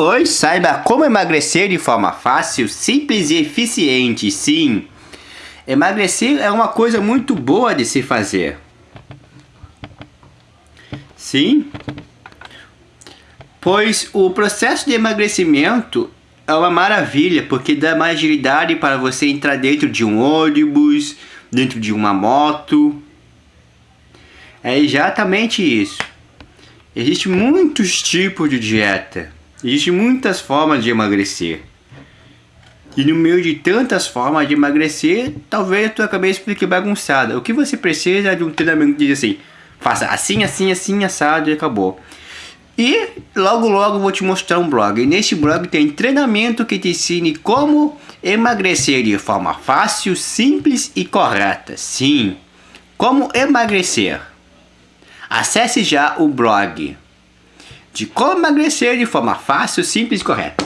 Hoje saiba como emagrecer de forma fácil, simples e eficiente. Sim, emagrecer é uma coisa muito boa de se fazer. Sim, pois o processo de emagrecimento é uma maravilha, porque dá mais agilidade para você entrar dentro de um ônibus, dentro de uma moto. É exatamente isso. Existem muitos tipos de dieta. Existem muitas formas de emagrecer. E no meio de tantas formas de emagrecer, talvez a tua cabeça fique bagunçada. O que você precisa é de um treinamento que diz assim, faça assim, assim, assim, assado e acabou. E logo logo vou te mostrar um blog. E nesse blog tem treinamento que te ensine como emagrecer de forma fácil, simples e correta. Sim, como emagrecer. Acesse já o blog de como emagrecer de forma fácil, simples e correta.